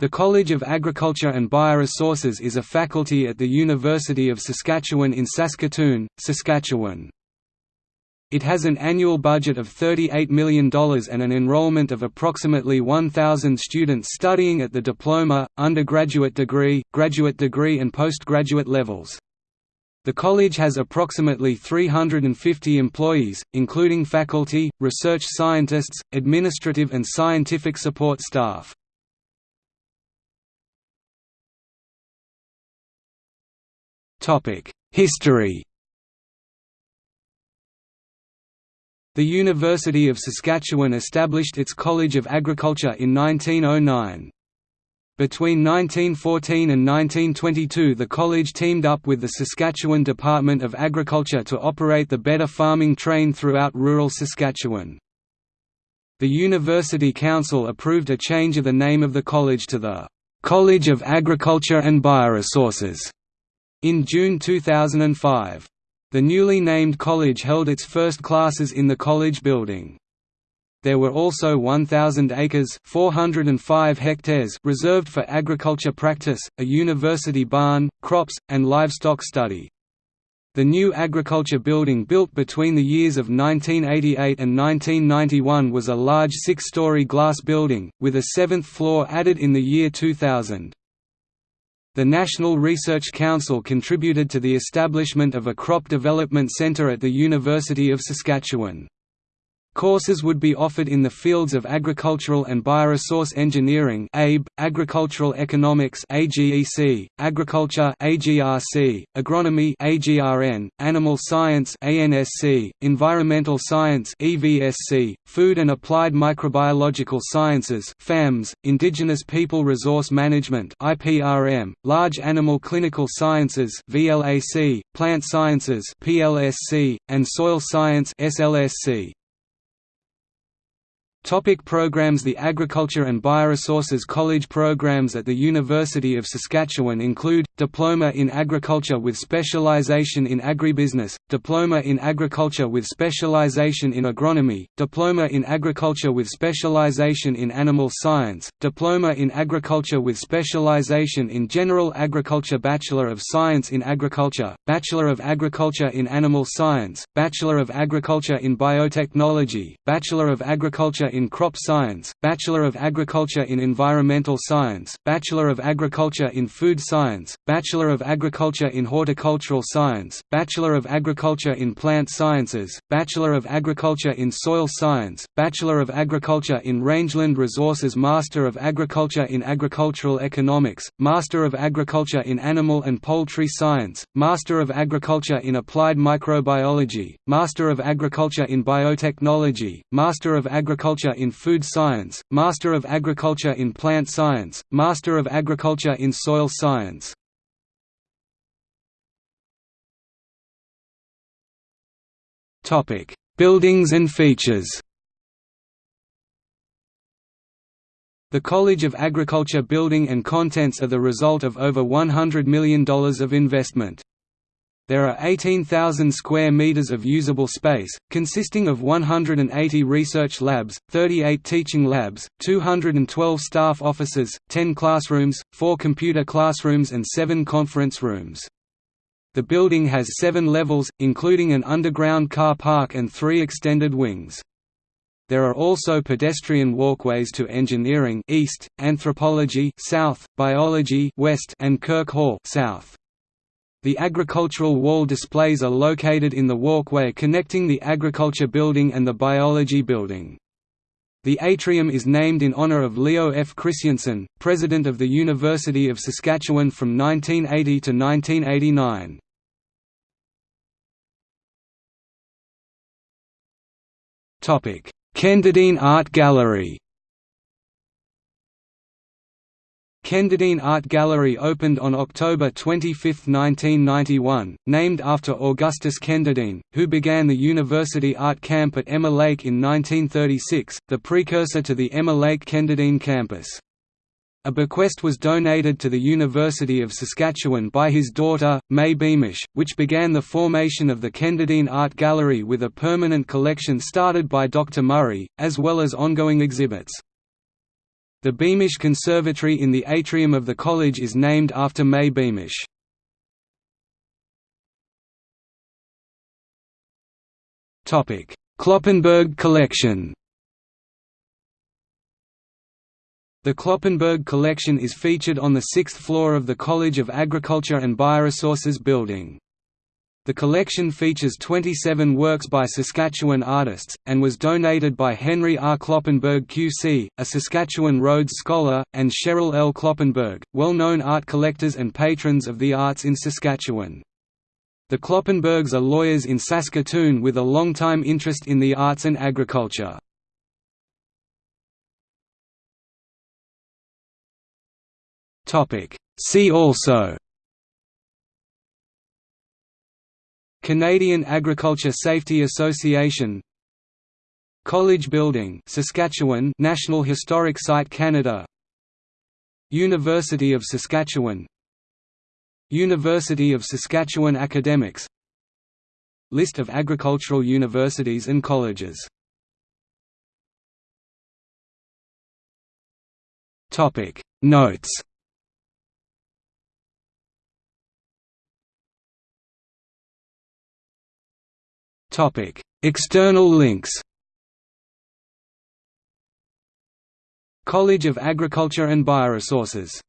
The College of Agriculture and Bioresources is a faculty at the University of Saskatchewan in Saskatoon, Saskatchewan. It has an annual budget of $38 million and an enrollment of approximately 1,000 students studying at the diploma, undergraduate degree, graduate degree and postgraduate levels. The college has approximately 350 employees, including faculty, research scientists, administrative and scientific support staff. History The University of Saskatchewan established its College of Agriculture in 1909. Between 1914 and 1922 the college teamed up with the Saskatchewan Department of Agriculture to operate the Better Farming Train throughout rural Saskatchewan. The University Council approved a change of the name of the college to the "'College of Agriculture and Bioresources' In June 2005, the newly named college held its first classes in the college building. There were also 1,000 acres 405 hectares reserved for agriculture practice, a university barn, crops, and livestock study. The new agriculture building built between the years of 1988 and 1991 was a large six-story glass building, with a seventh floor added in the year 2000. The National Research Council contributed to the establishment of a crop development centre at the University of Saskatchewan. Courses would be offered in the fields of agricultural and bioresource engineering (ABE), agricultural economics (AGEC), agriculture (AGRC), agronomy (AGRN), animal science (ANSC), environmental science (EVSC), food and applied microbiological sciences (FAMS), indigenous people resource management (IPRM), large animal clinical sciences (VLAC), plant sciences (PLSC), and soil science (SLSC). Topic programs The Agriculture and Bioresources College programs at the University of Saskatchewan include, Diploma in Agriculture with specialization in Agribusiness, Diploma in Agriculture with specialization in Agronomy, Diploma in Agriculture with specialization in Animal Science, Diploma in Agriculture with specialization in General Agriculture Bachelor of Science in Agriculture, Bachelor of Agriculture in Animal Science, Bachelor of Agriculture in Biotechnology, Bachelor of Agriculture in Crop Science, Bachelor of Agriculture in Environmental Science, Bachelor of Agriculture in Food Science, Bachelor of Agriculture in Horticultural Science, Bachelor of Agriculture in Plant Sciences, Bachelor of Agriculture in Soil Science, Bachelor of Agriculture in Rangeland Resources Master of Agriculture in Agricultural Economics, Master of Agriculture in Animal and Poultry Science, Master of Agriculture in Applied Microbiology, Master of Agriculture in Biotechnology, Master of Agriculture in Food Science, Master of Agriculture in Plant Science, Master of Agriculture in Soil Science. Buildings and features The College of Agriculture building and contents are the result of over $100 million of investment. There are 18,000 square meters of usable space, consisting of 180 research labs, 38 teaching labs, 212 staff offices, 10 classrooms, 4 computer classrooms and 7 conference rooms. The building has 7 levels, including an underground car park and 3 extended wings. There are also pedestrian walkways to engineering east, anthropology south, biology west and Kirk Hall south. The agricultural wall displays are located in the walkway connecting the agriculture building and the biology building. The atrium is named in honor of Leo F. Kristjanson, president of the University of Saskatchewan from 1980 to 1989. Kenderdine Art Gallery Kenderdine Art Gallery opened on October 25, 1991, named after Augustus Kenderdine, who began the University Art Camp at Emma Lake in 1936, the precursor to the Emma Lake Kenderdine campus. A bequest was donated to the University of Saskatchewan by his daughter, May Beamish, which began the formation of the Kenderdine Art Gallery with a permanent collection started by Dr. Murray, as well as ongoing exhibits. The Beamish Conservatory in the atrium of the college is named after May Beamish. Kloppenburg collection The Kloppenburg collection is featured on the sixth floor of the College of Agriculture and Bioresources building. The collection features 27 works by Saskatchewan artists, and was donated by Henry R. Kloppenburg QC, a Saskatchewan Rhodes Scholar, and Cheryl L. Kloppenburg, well-known art collectors and patrons of the arts in Saskatchewan. The Kloppenburgs are lawyers in Saskatoon with a long-time interest in the arts and agriculture. See also Canadian Agriculture Safety Association College Building Saskatchewan National Historic Site Canada University of Saskatchewan University of Saskatchewan Academics List of agricultural universities and colleges. Notes Topic: External links. College of Agriculture and Bioresources